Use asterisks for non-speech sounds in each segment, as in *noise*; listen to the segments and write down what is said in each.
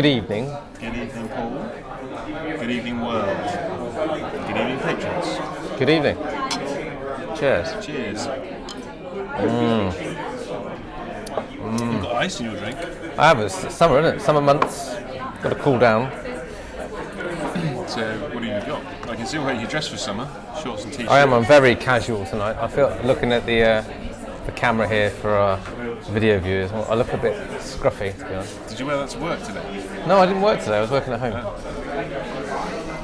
Good evening. Good evening, Paul. Good evening, world. Good evening, patrons. Good evening. Cheers. Cheers. Mm. You've got ice in your drink. I have. It's summer, isn't it? Summer months. Got to cool down. So, uh, what have you got? I can see where you dress for summer. Shorts and t-shirts. I am. I'm very casual tonight. I feel looking at the uh, the camera here for our video viewers. I look a bit scruffy, to be honest. Did you wear that to work today? No, I didn't work today. I was working at home.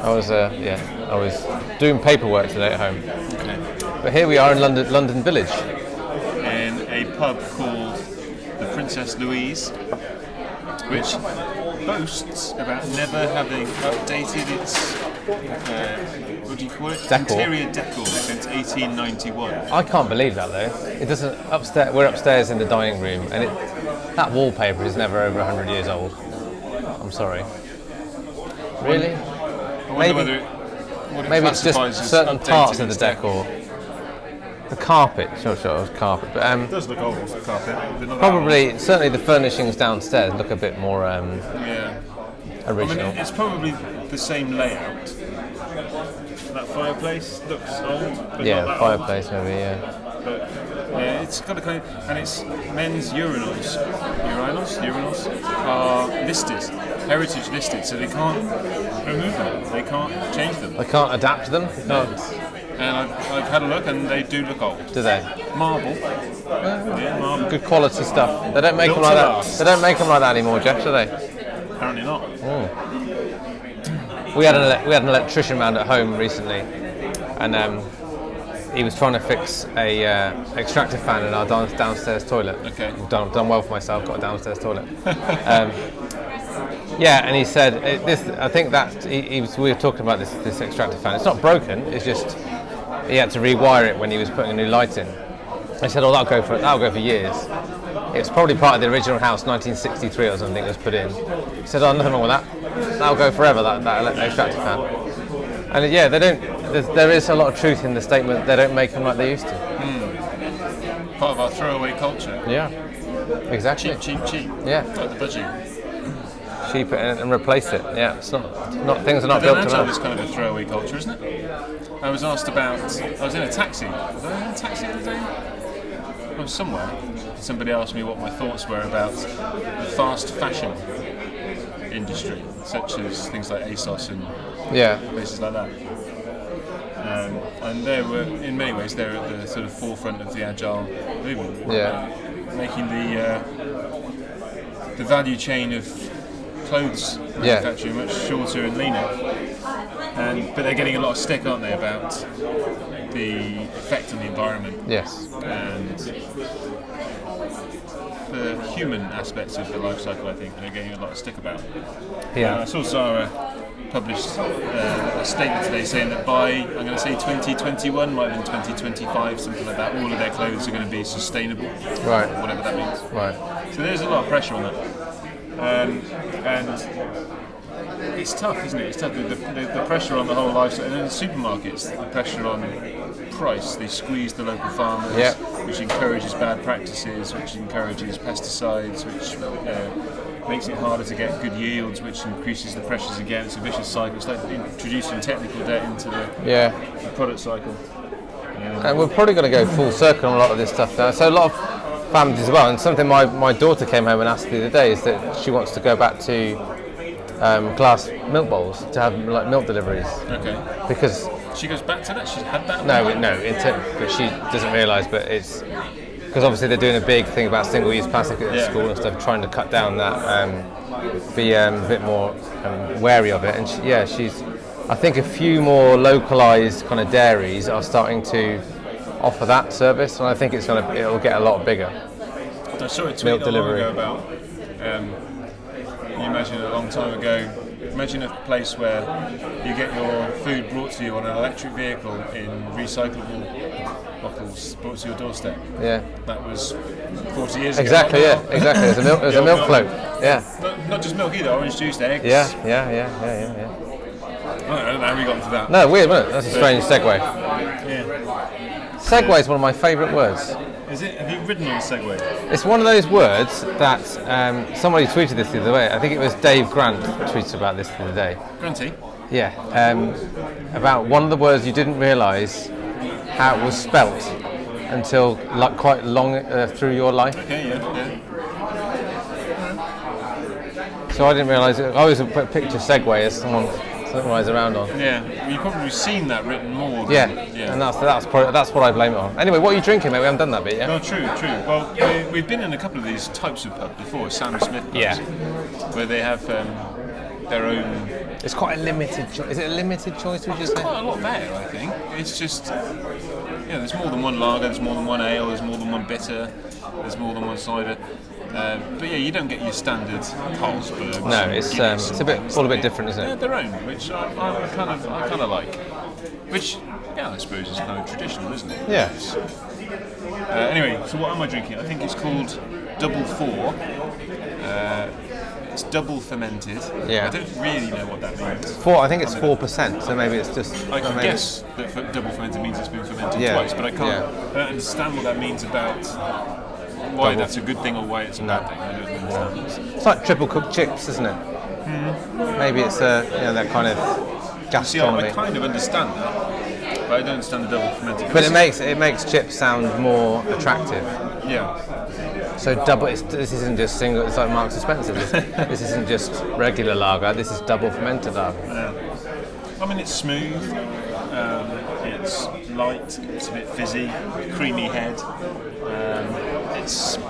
I was, uh, yeah, I was doing paperwork today at home. Okay. But here we are in London, London Village. In a pub called the Princess Louise, which boasts about never having updated its uh, what do you call it? Decor. Interior decor since 1891. I can't believe that though. It doesn't upstairs. We're upstairs in the dining room, and it, that wallpaper is never over 100 years old. I'm sorry. Really? Maybe- it, it Maybe it's just certain parts of the decor. The carpet, sure, sure, it was carpet, but um, It does look old, the carpet. but not that probably certainly the furnishings downstairs look a bit more um, old. Yeah. I mean, it's probably the same layout. That fireplace looks old, but yeah, not that fireplace maybe. Yeah. But yeah, it's got a kind of, and it's men's urinals, urinals, urinals are listed, heritage listed, so they can't remove them. They can't change them. I can't adapt them. No. And I've, I've had a look, and they do look old. Do they? Marble. Yeah, marble. Good quality stuff. They don't make them like that. last. They don't make them like that anymore, Jeff, do they? Apparently not. We had an we had an electrician round at home recently, and um, he was trying to fix a uh, extractor fan in our down- downstairs toilet. Okay. I've done, done well for myself. Got a downstairs toilet. *laughs* um, yeah, and he said it, this. I think that he, he was. We were talking about this this extractor fan. It's not broken. It's just he had to rewire it when he was putting a new light in. I said, "Oh, that'll go for that'll go for years." It's probably part of the original house, 1963 or something, was put in. He said, "Oh, nothing wrong with that. That'll go forever. That that extractor fan." And uh, yeah, they don't. There's, a lot of truth in the statement. They don't make them like they used to. Hmm. Part of our throwaway culture. Yeah, exactly. Cheap, cheap, cheap. Yeah. Like the budget. Cheap it and, and replace it. Yeah, it's not. Not things are not built to is last. kind of a throwaway culture, isn't it? I was asked about. I was in a taxi. Was I in a taxi the other day? Was somewhere. Somebody asked me what my thoughts were about the fast fashion industry, such as things like ASOS and Yeah, places like that. Um, and they were, in many ways, they're at the sort of forefront of the agile movement. Yeah. Making the uh, the value chain of clothes Yeah. manufacturing much shorter and leaner. And but they're getting a lot of stick, aren't they, about the effect on the environment yes. and the human aspects of the life cycle. I think they're getting a lot of stick about. Uh, I Yeah. saw Zara published uh, a statement today saying that by, I'm going to say 2021, might have been 2025, something like that, all of their clothes are going to be sustainable, Right. whatever that means. Right. So there's a lot of pressure on that. Um, and it's tough, isn't it? It's tough. The, the, the pressure on the whole lifestyle. And then the supermarkets, the pressure on price. They squeeze the local farmers, Yeah. which encourages bad practices, which encourages pesticides, which uh, makes it harder to get good yields, which increases the pressures again. It's a vicious cycle. It's like introducing technical debt into the, Yeah. the product cycle. And we're probably going to go full circle on a lot of this stuff now. So a lot of families as well. And something my, my daughter came home and asked the other day is that she wants to go back to um, glass milk bowls to have like milk deliveries Okay. because She goes back to that. She's had that. no, no, intent, but she doesn't realise. But it's because obviously they're doing a big thing about single-use plastic at Yeah. school and stuff, trying to cut down that, um, be um, a bit more um, wary of it. And she, yeah, she's. I think a few more localised kind of dairies are starting to offer that service, and I think it's gonna it'll get a lot bigger. I saw a tweet Milk long delivery. ago about. Um, you imagine a long time ago. Imagine a place where you get your food brought to you on an electric vehicle in recyclable bottles brought to your doorstep. Yeah, That was 40 years exactly. ago. Yeah, exactly. There's a milk, there's a milk float. Yeah, Not, not just milk either, orange juice, eggs. yeah, yeah, yeah, yeah, yeah. yeah. I don't know how we got into that. No, weird, wasn't it? That's a strange segue. Yeah. Segue is one of my favourite words. Is it? Have you ridden on a Segway? It's one of those words that um, somebody tweeted this the other day. I think it was Dave Grant tweeted about this the other day. Grunty? Yeah, um, about one of the words you didn't realise how it was spelt until like quite long uh, through your life. Okay, yeah, yeah. So I didn't realise. it. I always put picture Segway as someone someone around on. Yeah, you've probably seen that written more. Than, Yeah, yeah. and that's that's probably, that's what I blame it on. Anyway, what are you drinking, mate? We haven't done that bit yet. No, true, true. Well, we, we've been in a couple of these types of pub before, Sam Smith pubs, Yeah. where they have um, their own. It's quite a limited. Cho- is it a limited choice? Would you say? quite a lot there, I think. It's just, yeah, there's more than one lager, there's more than one ale, there's more than one bitter, there's more than one cider. Uh, but yeah, you don't get your standard Carlsberg. No, it's um, it's a bit all a bit different, isn't Yeah, it? their own, which I, I kind of, I kind of like. Which, yeah, I suppose is kind of traditional, isn't it? Yeah. Uh, anyway, so what am I drinking? I think it's called Double Four. Uh, it's double fermented. Yeah. I don't really know what that means. Four. I think it's four percent. So maybe it's just. I can guess that double fermented means it's been fermented Yeah, twice, but I can't. yeah. I don't understand what that means about why Double. that's a good thing or why it's a No. bad thing. I don't understand. It's like triple cooked chips, isn't it? Maybe it's a you know that kind of See, I, I kind of understand that, but I don't understand the double fermented. But it makes it makes chips sound more attractive. yeah. So double. It's, this isn't just single. It's like Marks and Spencer. This, *laughs* this isn't just regular lager. This is double fermented lager. I mean, it's smooth. Um, it's light. It's a bit fizzy, creamy head. It's, you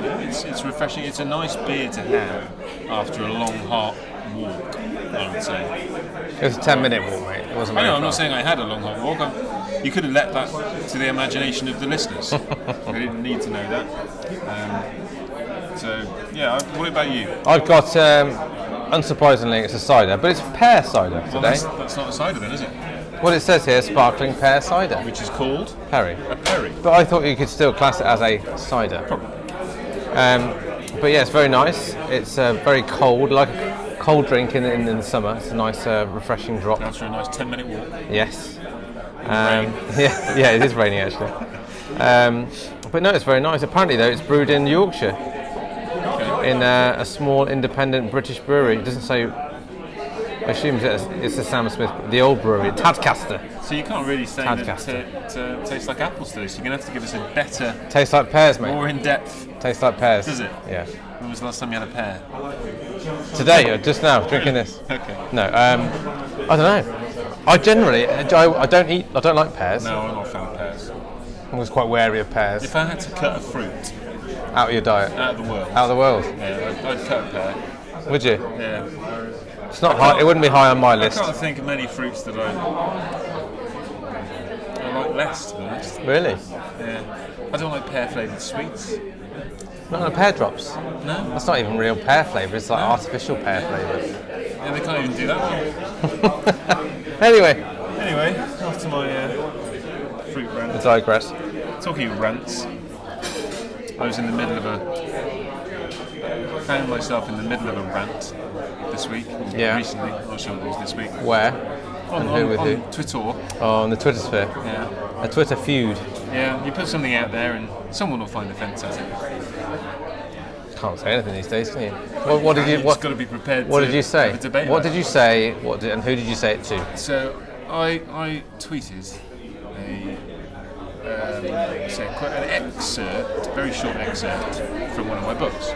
know, it's it's refreshing. It's a nice beer to have after a long, hot walk. I would say. It was a ten minute walk, mate. It wasn't. I know. I'm not saying I had a long, hot walk. I'm, you could have let that to the imagination of the listeners. *laughs* they didn't need to know that. Um, so yeah. What about you? I've got. Um, unsurprisingly, it's a cider, but it's pear cider Well, today. that's, that's not a cider then, is it? What it says here, sparkling pear cider, Which is called Perry. a perry. But I thought you could still class it as a cider. Um, but yeah, it's very nice. It's uh, very cold, like a cold drink in, in, in the summer. It's a nice, uh, refreshing drop. After a nice 10 minute walk. Yes. Um, *laughs* yeah, yeah, it is raining actually. Um, but no, it's very nice. Apparently, though, it's brewed in Yorkshire in uh, a small independent British brewery. It doesn't say. I assume it's, it's the Sam Smith, the old brewery, Tadcaster. So you can't really say that Tadcaster. it uh, tastes like apples today, so you're going to have to give us a better, Tastes like pears, mate. more in depth. Tastes like pears. Does it? Yeah. When was the last time you had a pear? Today, or just now, drinking this. Okay. No, um, I don't know. I generally, I, I don't eat, I don't like pears. No, I'm not a fan of pears. I was quite wary of pears If I had to cut a fruit out of your diet, out of the world, out of the world. yeah, I'd, I'd cut a pear. Would you? Yeah. It's not high. It wouldn't be high on my list. I can't think of many fruits that I, I like less, to be honest. Really? Yeah. I don't like pear flavoured sweets. Not on pear drops. No. That's not even real pear flavour. It's like artificial pear flavour. Yeah, they can't even do that. *laughs* Anyway, Anyway, after my uh, fruit rant. I digress. Talking of rants, I was in the middle of a. found myself in the middle of a rant this week. Yeah. Recently, not sure it was this week. Where? On, And on, who with on who? Twitter. Oh, on the Twitter sphere. Yeah. A Twitter feud. Yeah, you put something out there and someone will find offence at it. Can't say anything these days, can you? What, what did you? What, got to be prepared what to did you say? have a debate What did you say? What did, and who did you say it to? So I I tweeted a um, say quite an excerpt, a very short excerpt from one of my books,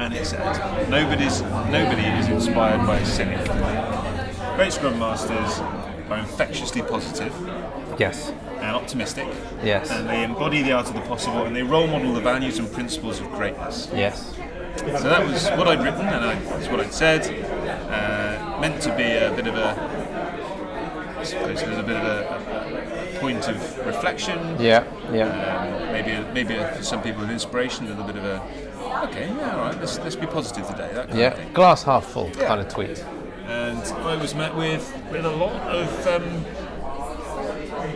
and it said, "Nobody's nobody is inspired by a cynic. Great scrum masters are infectiously positive Yes. and optimistic, Yes. and they embody the art of the possible, and they role model the values and principles of greatness." Yes. So that was what I'd written, and I, that's what I'd said. Uh, meant to be a bit of a, I suppose, a bit of a, a point of reflection. Yeah. Yeah. Um, maybe, a, maybe a, for some people, an inspiration, a little bit of a, okay, yeah, all right, let's let's be positive today. That kind of Yeah. thing. Glass half full kind of tweet. And I was met with with a lot of um,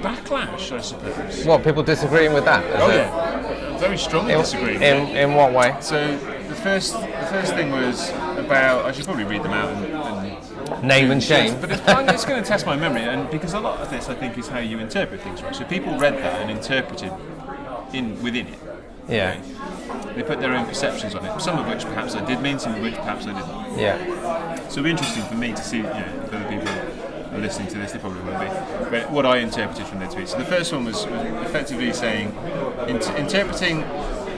backlash, I suppose. What people disagreeing with that? Oh it? yeah, very strongly In, disagree. with in, in what way? So the first the first thing was about I should probably read them out and, and Name and shame. but it's, it's going to test my memory and because a lot of this I think is how you interpret things right so people read that and interpreted in within it. Yeah. They put their own perceptions on it. Some of which perhaps I did mean, some of which perhaps I didn't. Yeah. So it'll be interesting for me to see, you know, if other people are listening to this, they probably won't be. But what I interpreted from their tweets. So the first one was, was effectively saying, int- interpreting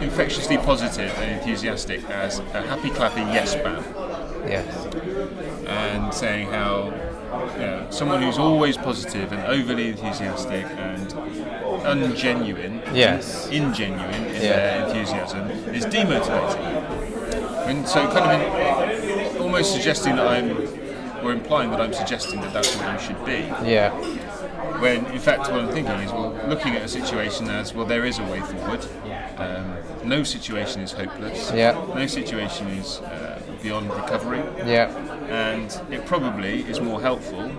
infectiously positive and enthusiastic as a happy clappy yes man, Yes. and saying how know, someone who's always positive and overly enthusiastic and ungenuine, Yes. ingenuine in Yeah. their enthusiasm is demotivating. And so, kind of in, almost suggesting that I'm, or implying that I'm suggesting that that's what you should be. Yeah. When in fact, what I'm thinking is, well, looking at a situation as, well, there is a way forward. Um, no situation is hopeless. Yeah. No situation is uh, beyond recovery Yeah. And it probably is more helpful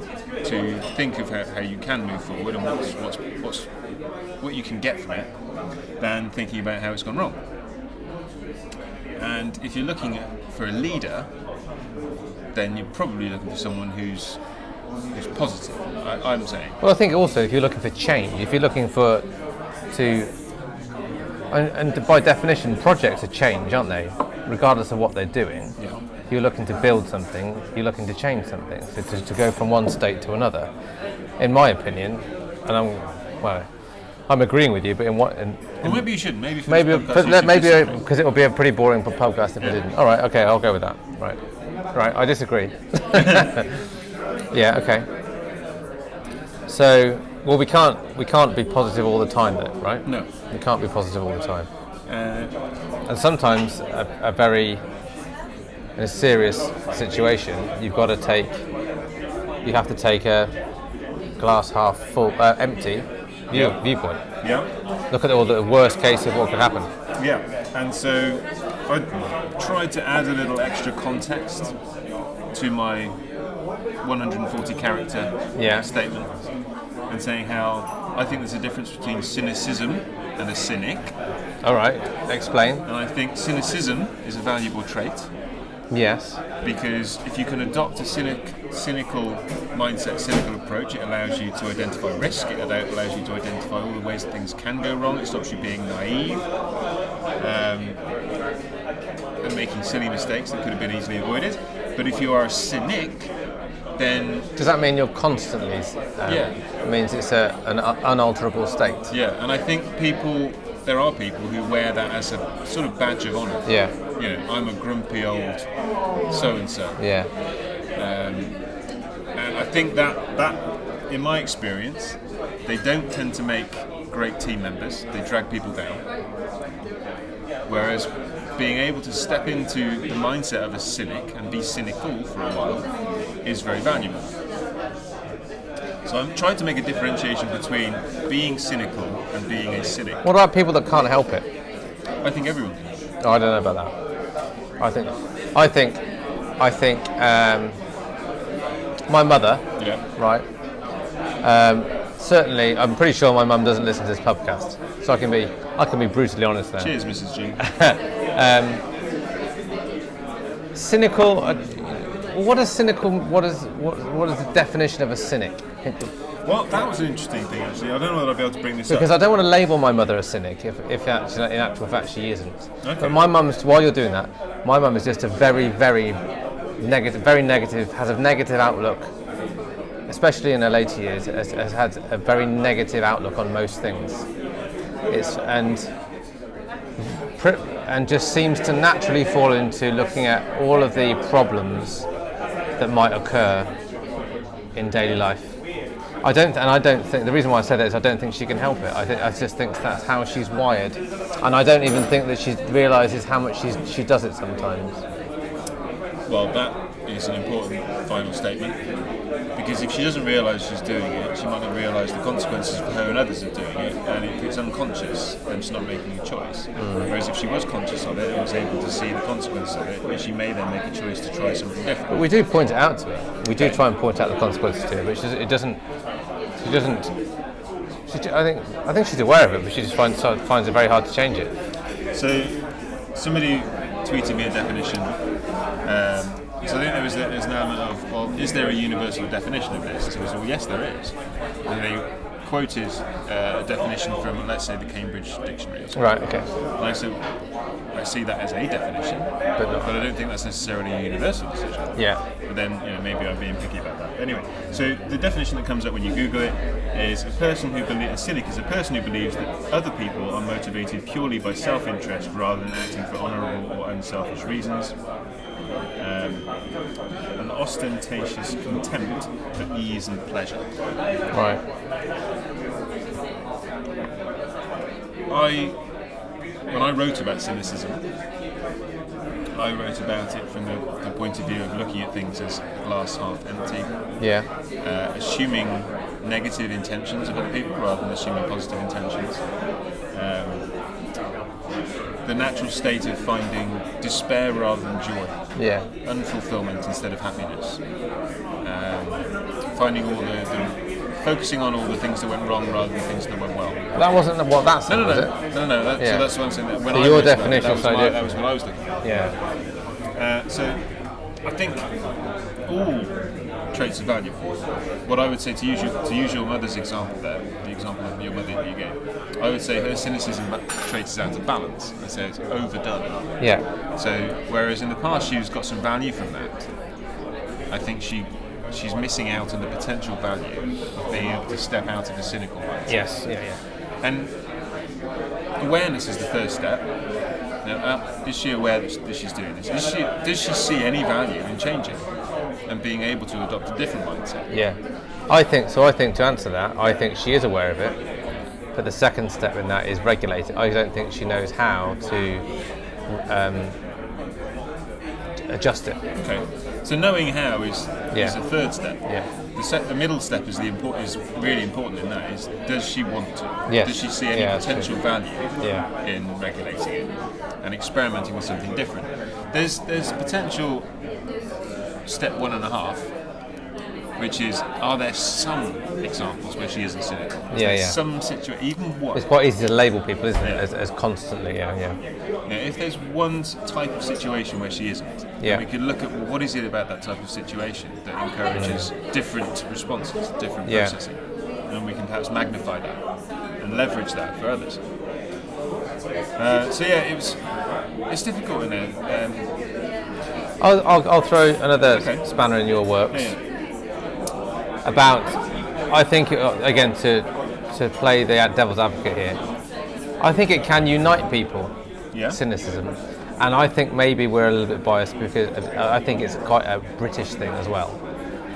to think of how, how you can move forward and what's, what's, what's, what you can get from it than thinking about how it's gone wrong. And if you're looking at, for a leader, then you're probably looking for someone who's who's positive. I, I'm saying. Well, I think also if you're looking for change, if you're looking for to, and, and by definition, projects are change, aren't they? Regardless of what they're doing. Yeah. You're looking to build something, you're looking to change something. So to, to go from one state to another, in my opinion, and I'm well, I'm agreeing with you, but in what in, Well, maybe you shouldn't. Maybe for maybe this podcast but you let- should maybe because it will be a pretty boring podcast if I Yeah. didn't. All right, okay, I'll go with that. Right, right, I disagree. *laughs* yeah, okay. So, well, we can't we can't be positive all the time, then, right? No. we can't be positive all the time. Uh, And sometimes a, a very in a serious situation, you've got to take you have to take a glass half full uh, empty view, Yeah. viewpoint. yeah. Look at all the worst case of what could happen. Yeah, and so I tried to add a little extra context to my 140 character Yeah. statement and saying how I think there's a difference between cynicism and a cynic, All right, explain. and I think cynicism is a valuable trait Yes. because if you can adopt a cynic, cynical mindset, cynical approach, it allows you to identify risk, it allows you to identify all the ways things can go wrong, it stops you being naive um, and making silly mistakes that could have been easily avoided. But if you are a cynic, then Does that mean you're constantly? Um, Yeah. It means it's a, an unalterable state. yeah, and I think people, there are people who wear that as a sort of badge of honour. Yeah. You know, I'm a grumpy old so and so. Yeah. Um, and I think that that, in my experience, they don't tend to make great team members. They drag people down. Whereas being able to step into the mindset of a cynic and be cynical for a while is very valuable. So I'm trying to make a differentiation between being cynical and being a cynic. What about people that can't help it? I think everyone can. Oh, I don't know about that. I think, I think, I think um, my mother, Yeah. right? Um, certainly, I'm pretty sure my mum doesn't listen to this podcast, so I can be, I can be brutally honest there. Cheers, Mrs. G. *laughs* Cynical. Uh, what is cynical? What is what, what is the definition of a cynic? *laughs* Well, that was an interesting thing actually. I don't know that I'll be able to bring this up. Because up. I don't want to label my mother a cynic if, if actually, in actual fact she isn't. Okay. But my mum's, while you're doing that, my mum is just a very, very negative, very negative, has a negative outlook, especially in her later years, has, has had a very negative outlook on most things. It's, and, and just seems to naturally fall into looking at all of the problems that might occur in daily life. I don't, and I don't think the reason why I say that is I don't think she can help it. I, I just think that's how she's wired, and I don't even think that she realizes how much she's, she does it sometimes. Well, that is an important final statement because if she doesn't realise she's doing it, she might not realise the consequences for her and others of doing it, and if it's unconscious, then she's not making a choice. Whereas if she was conscious of it and was able to see the consequences of it, she may then make a choice to try something different. But we do point it out to her. We do try and point out the consequences to her, but she it doesn't. She doesn't. She, I think. I think she's aware of it, but she just finds finds it very hard to change it. So, somebody tweeted me a definition. Um, so I think there was there's an element of, well, is there a universal definition of this? So I said, well, yes, there is. And they quoted uh, a definition from, let's say, the Cambridge Dictionary. or something. Right. Okay. And I said, I see that as a definition, But but I don't think that's necessarily a universal decision. Yeah. But then, you know, maybe I'm being picky about that. Anyway, so the definition that comes up when you Google it is a person who believes, a cynic is a person who believes that other people are motivated purely by self-interest rather than acting for honourable or unselfish reasons. Um, an ostentatious contempt for ease and pleasure. Right. I, when I wrote about cynicism, I wrote about it from the, the point of view of looking at things as glass half empty, Yeah. uh, assuming negative intentions of other people rather than assuming positive intentions. The natural state of finding despair rather than joy, Yeah. unfulfillment instead of happiness, um, finding all the, the focusing on all the things that went wrong rather than things that went well. That wasn't what that said, No, no, was no, it? no, no. That, Yeah. So that's what I'm saying. that When So I your definition that was, is my, that was what I was looking at. Yeah. Uh, so I think all traits are valuable. What I would say to use your, to use your mother's example there, the example of your mother that you gave, I would say her cynicism traits is out of balance. I say it's overdone. Yeah. So whereas in the past she's got some value from that, I think she she's missing out on the potential value of being able to step out of a cynical mindset. Yes. Yeah. Yeah. And awareness is the first step. Now, uh, is she aware that, that she's doing this? Is she, does she see any value in changing and being able to adopt a different mindset? Yeah, I think so. I think to answer that, I think she is aware of it. But the second step in that is regulate it. I don't think she knows how to um, adjust it. Okay. So knowing how is, is Yeah. a third step. Yeah. The, se- the middle step is the import is really important in that. Is does she want to? Yes. Does she see any Yeah, potential value Yeah. in regulating it and experimenting with something different? There's there's potential step one and a half, which is are there some examples where she isn't cynical? Is Yeah, there yeah. Some situation, even one. It's quite easy to label people, isn't it, as, as constantly? Yeah, yeah, Yeah, if there's one type of situation where she isn't, then Yeah. we could look at well, what is it about that type of situation that encourages different responses, different Yeah. processing, and we can perhaps magnify that and leverage that for others. Uh, so yeah, it was. It's difficult in there. Um, I'll, I'll, I'll throw another Okay. spanner in your works yeah, about. I think uh, again to to play the devil's advocate here. I think it can unite people. yeah, cynicism. And I think maybe we're a little bit biased because uh, I think it's quite a British thing as well.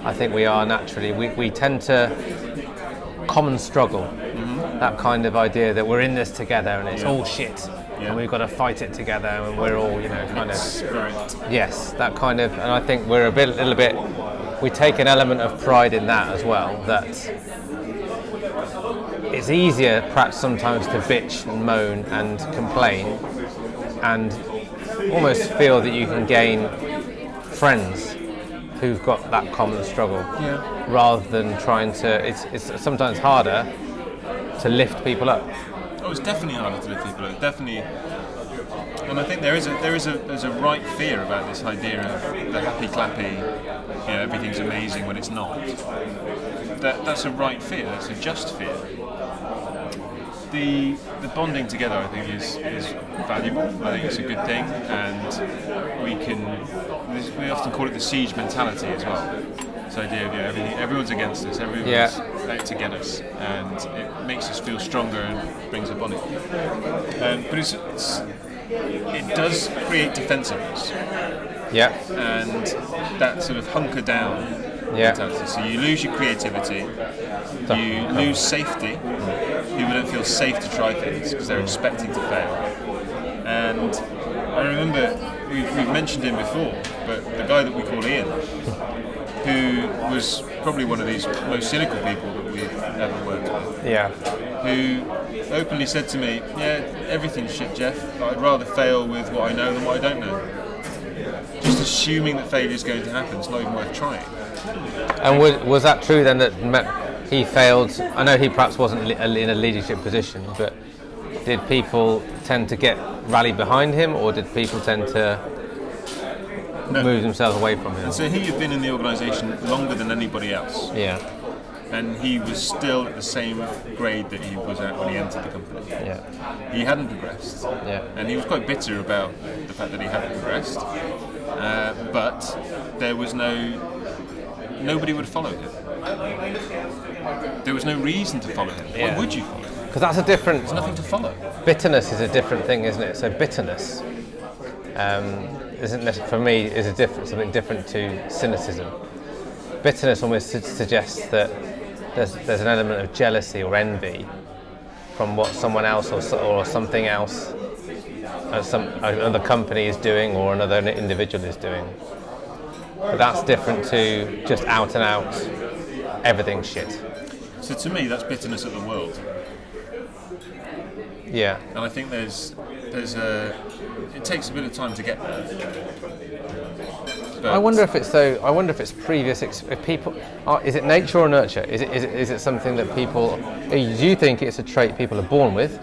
I think we are naturally, we, we tend to common struggle, that kind of idea that we're in this together and it's Yeah. all shit. Yeah. And we've got to fight it together, and we're all, you know, kind of spirit. yes, that kind of. And I think we're a bit, a little bit. We take an element of pride in that as well. That it's easier, perhaps sometimes, to bitch and moan and complain, and almost feel that you can gain friends who've got that common struggle, Yeah. rather than trying to. It's, it's sometimes harder to lift people up. It's definitely harder to people up. Definitely, and I think there is a there is a there's a right fear about this idea of the happy clappy, you know, everything's amazing when it's not. That that's a right fear. That's a just fear. The the bonding together, I think, is is valuable. I think it's a good thing, and we can. We often call it the siege mentality as well. This idea of you know, everything, everyone's against us, everyone's Yeah. out to get us, and it makes us feel stronger and brings a bonding. Um, but it's, it's, it does create defensiveness Yeah, and that sort of hunker down Yeah. mentality. So you lose your creativity, you lose safety. People don't feel safe to try things because they're expecting to fail. And I remember we've, we've mentioned him before, but the guy that we call Ian, who was probably one of these most cynical people that we've ever worked with yeah, who openly said to me, "Yeah, everything's shit, Jeff. But I'd rather fail with what I know than what I don't know." Just assuming that failure is going to happen, it's not even worth trying. And was, was that true then that he failed? I know he perhaps wasn't in a leadership position, but did people tend to get rally behind him, or did people tend to No. move themselves away from him? And so he had been in the organisation longer than anybody else, Yeah, and he was still at the same grade that he was at when he entered the company. Yeah. He hadn't progressed, Yeah. and he was quite bitter about the fact that he hadn't progressed. Uh, but there was no nobody would follow him. There was no reason to follow him. Yeah. Why would you follow him? Because that's a different. There's nothing to follow. bitterness is a different thing, isn't it? So bitterness um, isn't for me is a different something different to cynicism. Bitterness almost su- suggests that there's there's an element of jealousy or envy from what someone else or, or something else, uh, some another company is doing or another individual is doing. But that's different to just out and out everything shit. So to me, that's bitterness at the world. Yeah. and I think there's there's a it takes a bit of time to get there. But I wonder if it's so. I wonder if it's previous. Ex- if people, are, is it nature or nurture? Is it, is it is it something that people? Do you think it's a trait people are born with,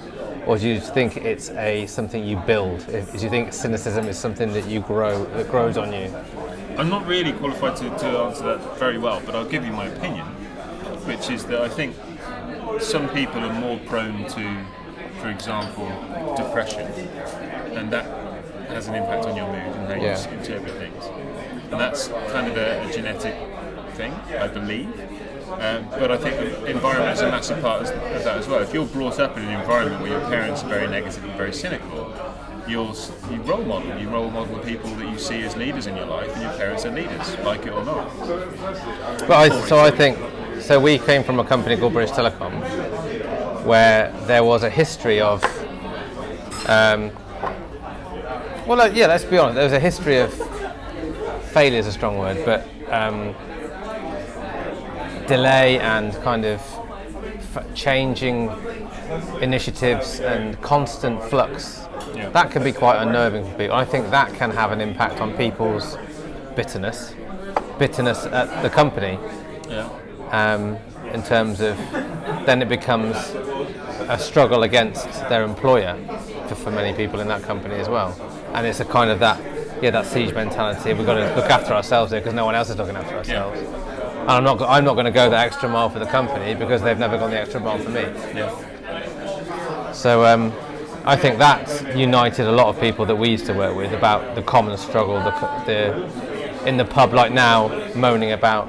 or do you think it's a something you build? If- Do you think cynicism is something that you grow that grows on you? I'm not really qualified to, to answer that very well, but I'll give you my opinion, which is that I think some people are more prone to, for example, depression, and that has an impact on your mood and how you Yeah. interpret things. And that's kind of a, a genetic thing, I believe. Um, but I think the environment is a massive part of of that as well. If you're brought up in an environment where your parents are very negative and very cynical, you'll you role model. You role model the people that you see as leaders in your life, and your parents are leaders, like it or not. But I, so I think so. We came from a company called British Telecom, where there was a history of. Um, well, yeah. Let's be honest. There was a history of failure is a strong word, but um, delay and kind of f- changing initiatives and constant flux. Yeah. That can be quite unnerving for people. I think that can have an impact on people's bitterness, bitterness at the company Yeah. um, in terms of then it becomes a struggle against their employer for, for many people in that company as well. And it's a kind of that, yeah, that siege mentality. We've got to look after ourselves here because no one else is looking after ourselves. And I'm not, I'm not going to go that extra mile for the company because they've never gone the extra mile for me. Yeah. So um, I think that united a lot of people that we used to work with about the common struggle, the, the in the pub like now moaning about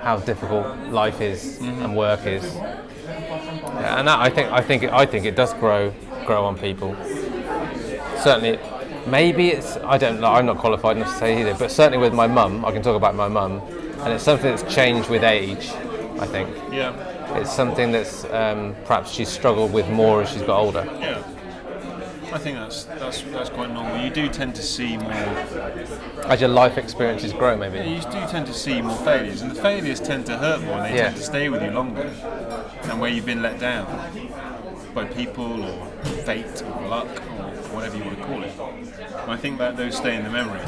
how difficult life is and work is. Yeah, and that I think I think it, I think it does grow grow on people. Certainly, maybe it's I don't know. I'm not qualified enough to say either, but certainly with my mum, I can talk about my mum, and it's something that's changed with age. I think Yeah. it's something that's um, perhaps she's struggled with more as she's got older. Yeah. I think that's that's that's quite normal. You do tend to see more. As your life experiences grow, maybe. You do tend to see more failures, and the failures tend to hurt more, and they Yeah. tend to stay with you longer. And where you've been let down by people or fate or luck or whatever you want to call it. And I think that those stay in the memory,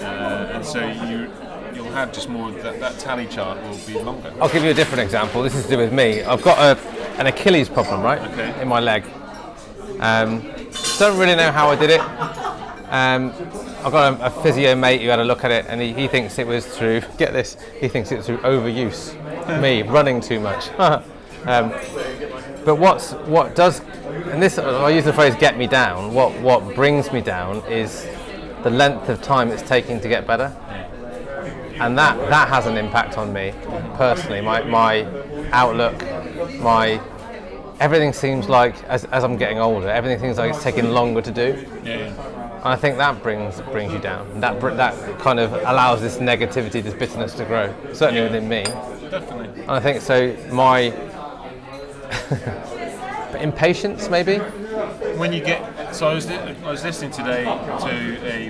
uh, and so you you'll have just more that that tally chart will be longer. I'll give you a different example. This is to do with me. I've got a, an Achilles problem, right? Okay. In my leg. Um, don't really know how I did it. Um, I've got a, a physio mate who had a look at it, and he, he thinks it was through. *laughs* Get this. He thinks it's through overuse. *laughs* me running too much. *laughs* um, but what's what does, and this I use the phrase "get me down." What what brings me down is the length of time it's taking to get better and that that has an impact on me personally. My my outlook, my everything seems like as, as I'm getting older, everything seems like it's taking longer to do, Yeah. yeah. and I think that brings brings you down. And that that kind of allows this negativity, this bitterness to grow, certainly Yeah. within me. Definitely. And I think so. My *laughs* impatience, maybe. when you get so I was li- I was listening today to a,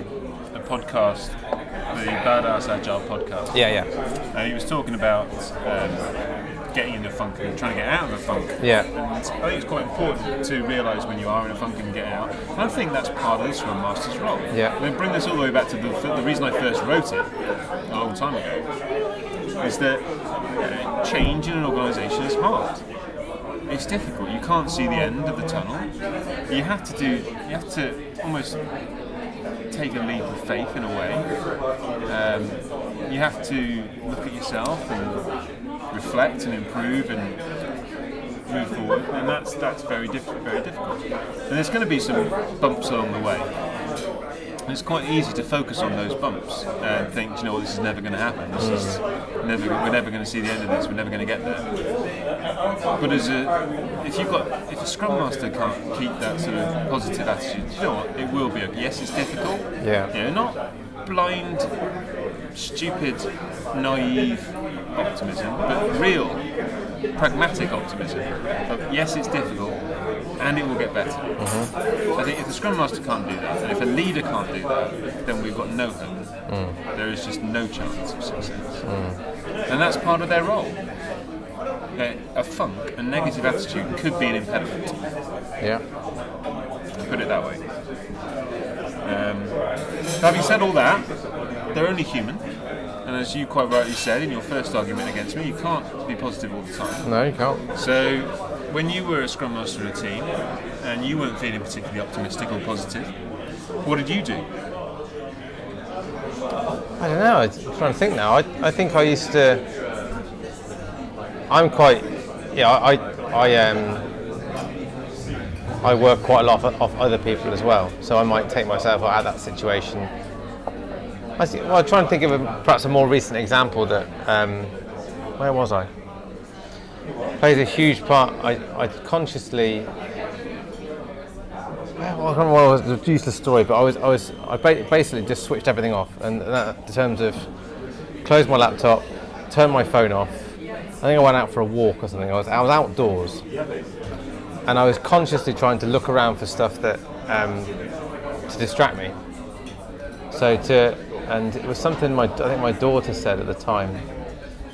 a podcast, the Badass Agile podcast, Yeah, yeah, and he was talking about um, getting in the funk and trying to get out of the funk. yeah, And I think it's quite important to realise when you are in a funk and get out. And I think that's part of this Scrum Master's role. Yeah. I mean, bring this all the way back to the, the reason I first wrote it a long time ago is that uh, change in an organisation is hard. It's difficult. You can't see the end of the tunnel. You have to do. You have to almost take a leap of faith in a way. Um, you have to look at yourself and reflect and improve and move forward, and that's that's very difficult. Very difficult. And there's going to be some bumps along the way. And it's quite easy to focus on those bumps and think, you know, this is never going to happen. This is never. We're never going to see the end of this. We're never going to get there. But as a, if you've got, if a scrum master can't keep that sort of positive attitude, you know what? It will be okay. Yes, it's difficult. Yeah. You know, not blind, stupid, naive optimism, but real, pragmatic optimism. Of, yes, it's difficult, and it will get better. I think if the scrum master can't do that, and if a leader can't do that, then we've got no hope. There is just no chance of success, and that's part of their role. A, a funk, a negative attitude, could be an impediment Yeah. put it that way. Um, having said all that, they're only human, and as you quite rightly said in your first argument against me, you can't be positive all the time. No, you can't. So, when you were a scrum master in a team and you weren't feeling particularly optimistic or positive, what did you do? I don't know. I'm trying to think now. I, I think I used to. I'm quite. Yeah, I I um. I work quite a lot off, off other people as well, so I might take myself out of that situation. I see, well, I'm trying to think of a, perhaps a more recent example that. Um, where was I? Plays a huge part. I, I consciously well, I can't remember what was, the useless story, but I was, I was, I basically just switched everything off, and that in terms of closed my laptop, turned my phone off. I think I went out for a walk or something. I was, I was outdoors, and I was consciously trying to look around for stuff that um, to distract me. So to, and it was something my, I think my daughter said at the time,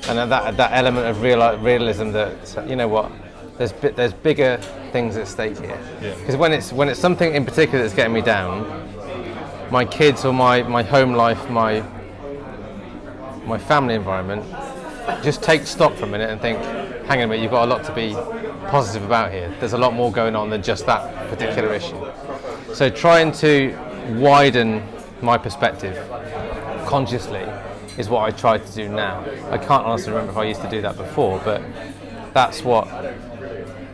and that that element of real, realism that you know what, there's bi- there's bigger things at stake here. Yeah. Because when it's when it's something in particular that's getting me down, my kids or my, my home life, my my family environment, just take stock for a minute and think, hang on a minute, you've got a lot to be positive about here. There's a lot more going on than just that particular issue. So trying to widen my perspective consciously is what I try to do now. I can't honestly remember if I used to do that before, but that's what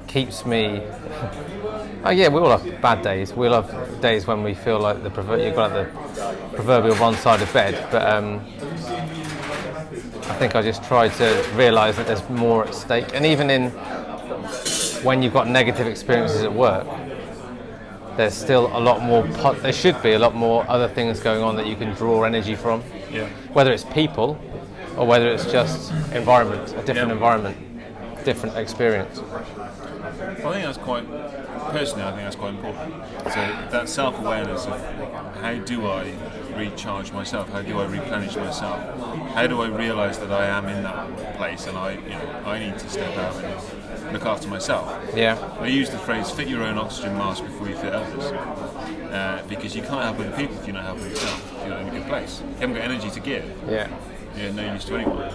keeps me. *laughs* Oh yeah, we all have bad days. We all have days when we feel like the prover- you've got the proverbial one side of bed. But um, I think I just try to realise that there's more at stake, and even in when you've got negative experiences at work, there's still a lot more. There should be a lot more other things going on that you can draw energy from, Yeah. whether it's people or whether it's just environment, a different Yeah. environment, different experience. I think that's quite, personally, I think that's quite important. So that self-awareness of how do I recharge myself? How do I replenish myself? How do I realise that I am in that place and I, you know, I need to step out and look after myself? Yeah, I use the phrase "fit your own oxygen mask before you fit others," uh, because you can't help other people if you're not helping yourself. You're not in a good place. You haven't got energy to give. yeah, You're no use to anyone.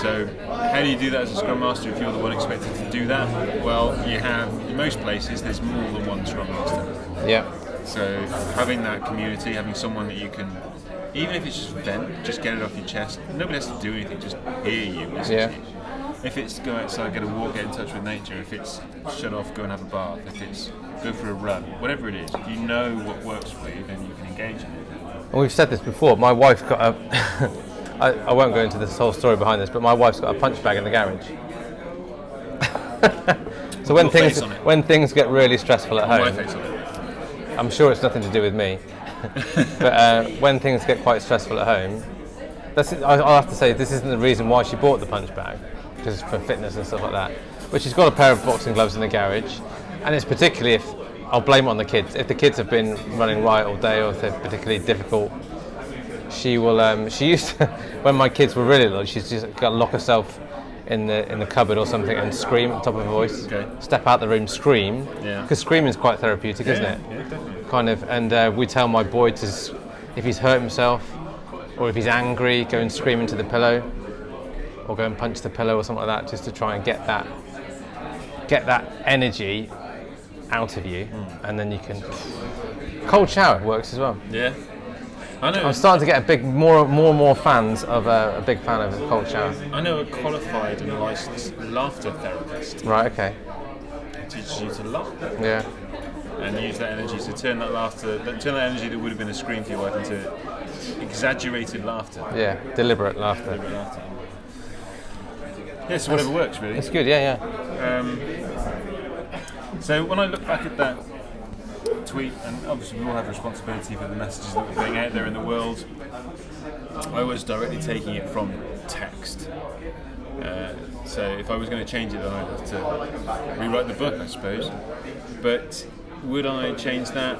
So, how do you do that as a scrum master if you're the one expected to do that? Well, you have in most places there's more than one scrum master. yeah, So, having that community, having someone that you can, even if it's just vent, just get it off your chest. Nobody has to do anything, just hear you, listen Yeah. to you. If it's go outside, get a walk, get in touch with nature. If it's shut off, go and have a bath. If it's go for a run, whatever it is, if you know what works for you, then you can engage in it. And we've said this before. My wife's got a. *laughs* I, I won't go into this whole story behind this, but my wife's got a punch bag in the garage. *laughs* so when things face on it. when things get really stressful at home, face on it. I'm sure it's nothing to do with me. *laughs* but uh, when things get quite stressful at home, that's I- I'll have to say this isn't the reason why she bought the punch bag, because for fitness and stuff like that. But she's got a pair of boxing gloves in the garage, and it's particularly if I'll blame it on the kids. If the kids have been running riot all day, or if they're particularly difficult, she will. Um, *laughs* she used to, when my kids were really little, she's just got to lock herself in the in the cupboard or something and scream at the top of her voice. Okay. Step out the room, scream. Yeah. Because screaming is quite therapeutic, isn't it? Yeah, definitely. kind of, and uh, we tell my boy to, if he's hurt himself or if he's angry, go and scream into the pillow, or go and punch the pillow or something like that, just to try and get that, get that energy out of you, and then you can. Cold shower works as well. Yeah. I know. I'm starting to get a big, more, more and more fans of uh, a big fan of cold shower. I know a qualified and licensed laughter therapist Right. Okay. teaches you to laugh Yeah. and use that energy to turn that laughter, that- turn that energy that would have been a scream for your wife into exaggerated laughter. Yeah. Deliberate laughter. laughter. Yes, whatever works really. It's good. Yeah. Yeah. Um, so when I look back at that tweet, and obviously we all have responsibility for the messages that we're getting out there in the world, I was directly taking it from text. Uh, so if I was going to change it, then I'd have to rewrite the book, I suppose. But would I change that?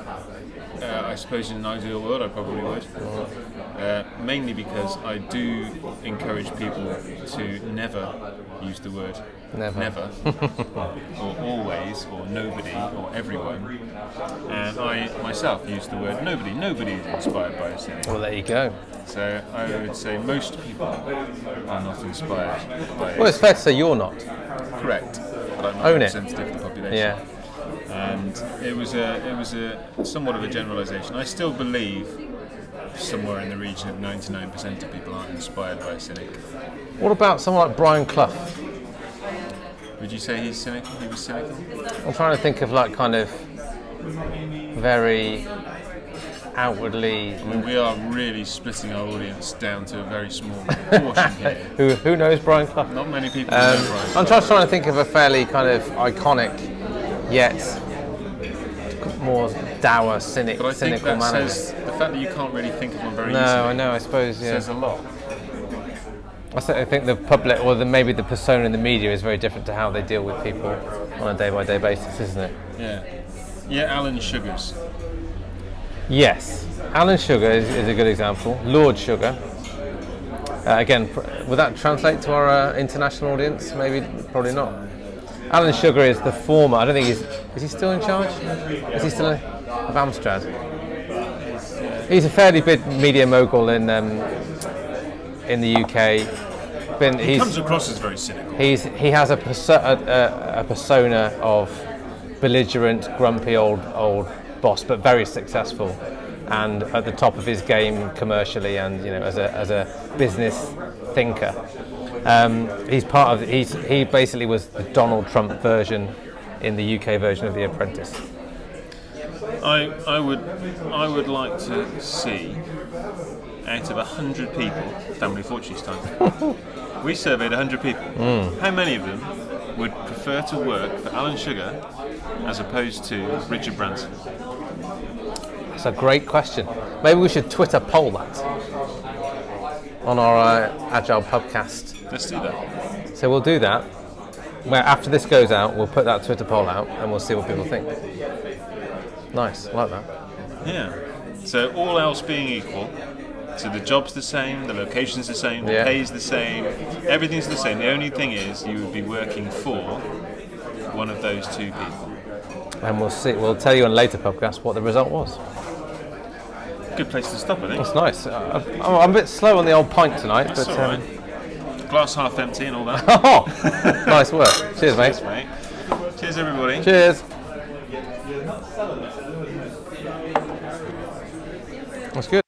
Uh, I suppose in an ideal world, I probably would. Uh, mainly because I do encourage people to never use the word Never. never, *laughs* or always, or nobody, or everyone. And I myself use the word nobody. Nobody is inspired by a cynic. Well, there you go. So I would say most people are not inspired by Well, it's fair to say you're not. Correct. But I'm not Own it. representative of the population. Yeah. And it was a it was a somewhat of a generalisation. I still believe somewhere in the region of 99% of people aren't inspired by a cynic. What about someone like Brian Clough? Would you say he's cynical? He was cynical? I'm trying to think of like kind of very outwardly. I mean, we are really splitting our audience down to a very small *laughs* portion here. Who, who knows Brian Clough? Not many people Um, know Brian. I'm just trying to think of a fairly kind of iconic, yet more dour, cynic, but I think cynical that man. says the fact that you can't really think of one very no, easily I know. I suppose yeah. says a lot. I think the public, or the, maybe the persona in the media, is very different to how they deal with people on a day-by-day basis, isn't it? Yeah. Yeah, Alan Sugars. Yes, Alan Sugar is, is a good example. Lord Sugar. Uh, again, pr- would that translate to our uh, international audience? Maybe, probably not. Alan Sugar is the former. I don't think he's. Is he still in charge? Is he still in, Amstrad? He's a fairly big media mogul in um, in the UK. Been, He comes across as very cynical. He's he has a, perso- a, a, a persona of belligerent, grumpy old old boss, but very successful, and at the top of his game commercially, and you know as a as a business thinker. Um, he's part of he's he basically was the Donald Trump version in the UK version of The Apprentice. I, I would I would like to see out of hundred people, family fortunes time. *laughs* we surveyed hundred people. Hmm. How many of them would prefer to work for Alan Sugar as opposed to Richard Branson? That's a great question. Maybe we should Twitter poll that on our uh, Agile podcast. Let's do that. So we'll do that. Where after this goes out, we'll put that Twitter poll out and we'll see what people think. Nice, I like that. Yeah. So all else being equal, so the job's the same, the location's the same, the Yeah. pay's the same, everything's the same. The only thing is you would be working for one of those two people. And we'll see. We'll tell you on later podcast what the result was. Good place to stop, I think. It's nice. Uh, I'm, a bit slow on the old pint tonight, That's but um. Glass half empty and all that. *laughs* oh, nice work. Cheers, mate. Cheers, mate. Cheers, everybody. Cheers. That's good.